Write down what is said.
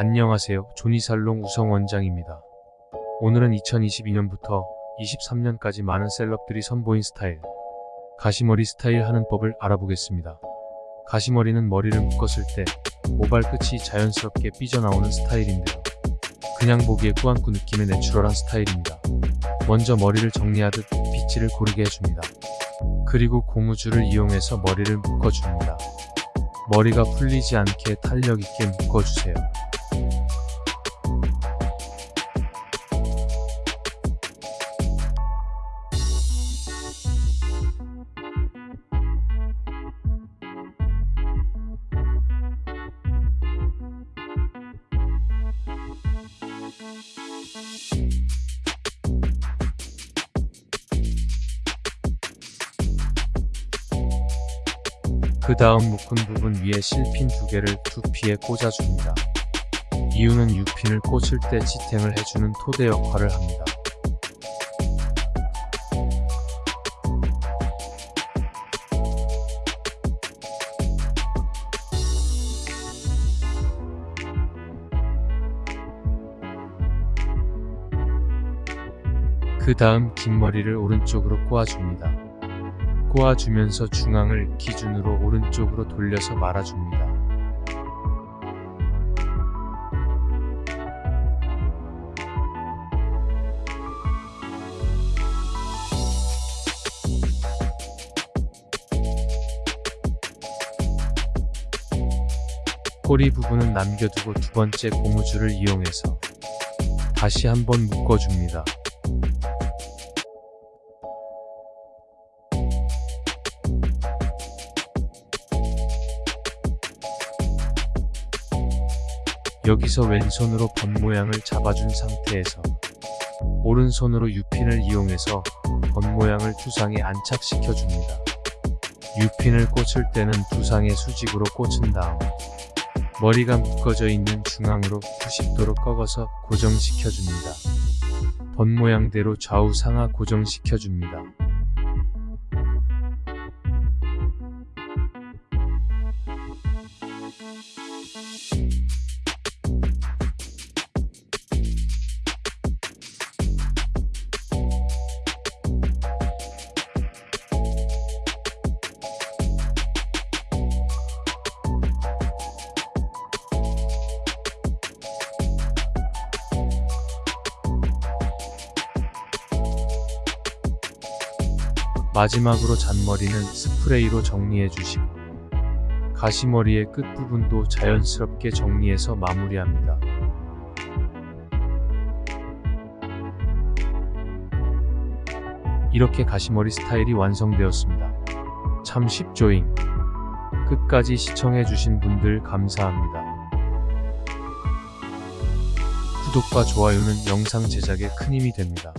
안녕하세요. 조니살롱 우성 원장입니다. 오늘은 2022년부터 23년까지 많은 셀럽들이 선보인 스타일, 가시머리 스타일 하는 법을 알아보겠습니다. 가시머리는 머리를 묶었을 때 모발 끝이 자연스럽게 삐져나오는 스타일인데요. 그냥 보기에 꾸안꾸 느낌의 내추럴한 스타일입니다. 먼저 머리를 정리하듯 빗질을 고르게 해줍니다. 그리고 고무줄을 이용해서 머리를 묶어줍니다. 머리가 풀리지 않게 탄력 있게 묶어주세요. 그 다음 묶은 부분 위에 실핀 두 개를 두피에 꽂아줍니다. 이유는 U핀을 꽂을 때 지탱을 해주는 토대 역할을 합니다. 그 다음 긴 머리를 오른쪽으로 꼬아줍니다. 꼬아주면서 중앙을 기준으로 오른쪽으로 돌려서 말아줍니다. 꼬리 부분은 남겨두고 두 번째 고무줄을 이용해서 다시 한번 묶어줍니다. 여기서 왼손으로 번 모양을 잡아준 상태에서 오른손으로 U핀을 이용해서 번 모양을 두상에 안착시켜 줍니다. U핀을 꽂을 때는 두상에 수직으로 꽂은 다음 머리가 묶어져 있는 중앙으로 90도로 꺾어서 고정시켜 줍니다. 번 모양대로 좌우 상하 고정시켜 줍니다. 마지막으로 잔머리는 스프레이로 정리해 주시고 가시머리의 끝부분도 자연스럽게 정리해서 마무리합니다. 이렇게 가시머리 스타일이 완성되었습니다. 참 쉽죠잉. 끝까지 시청해주신 분들 감사합니다. 구독과 좋아요는 영상 제작에 큰 힘이 됩니다.